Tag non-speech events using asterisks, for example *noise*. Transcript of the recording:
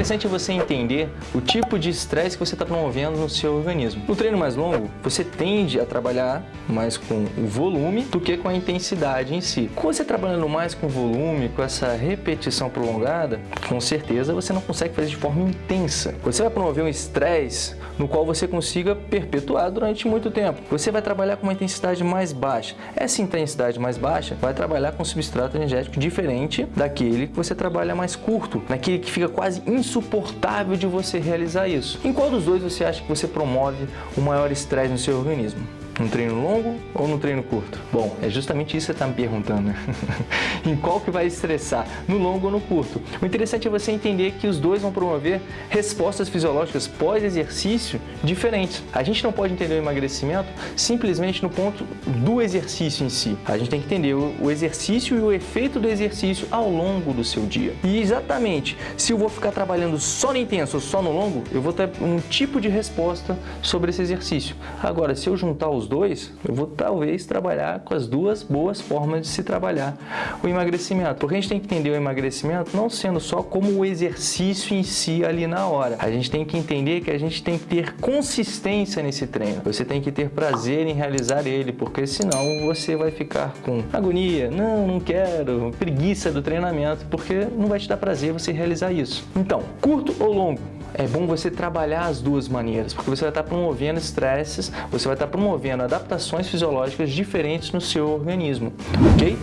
interessante é você entender o tipo de estresse que você está promovendo no seu organismo. No treino mais longo, você tende a trabalhar mais com o volume do que com a intensidade em si. Com você trabalhando mais com volume, com essa repetição prolongada, com certeza você não consegue fazer de forma intensa. Você vai promover um estresse no qual você consiga perpetuar durante muito tempo. Você vai trabalhar com uma intensidade mais baixa. Essa intensidade mais baixa vai trabalhar com um substrato energético diferente daquele que você trabalha mais curto, naquele que fica quase insuportável de você realizar isso. Em qual dos dois você acha que você promove o maior estresse no seu organismo? No treino longo ou no treino curto? Bom, é justamente isso que você está me perguntando. Né? *laughs* em qual que vai estressar? No longo ou no curto? O interessante é você entender que os dois vão promover respostas fisiológicas pós-exercício diferentes. A gente não pode entender o emagrecimento simplesmente no ponto do exercício em si. A gente tem que entender o exercício e o efeito do exercício ao longo do seu dia. E exatamente, se eu vou ficar trabalhando só no intenso ou só no longo, eu vou ter um tipo de resposta sobre esse exercício. Agora, se eu juntar os dois, eu vou talvez trabalhar com as duas boas formas de se trabalhar o emagrecimento. Porque a gente tem que entender o emagrecimento não sendo só como o exercício em si ali na hora. A gente tem que entender que a gente tem que ter consistência nesse treino. Você tem que ter prazer em realizar ele, porque senão você vai ficar com agonia, não, não quero, preguiça do treinamento, porque não vai te dar prazer você realizar isso. Então, curto ou longo? é bom você trabalhar as duas maneiras, porque você vai estar promovendo estresses, você vai estar promovendo adaptações fisiológicas diferentes no seu organismo, ok?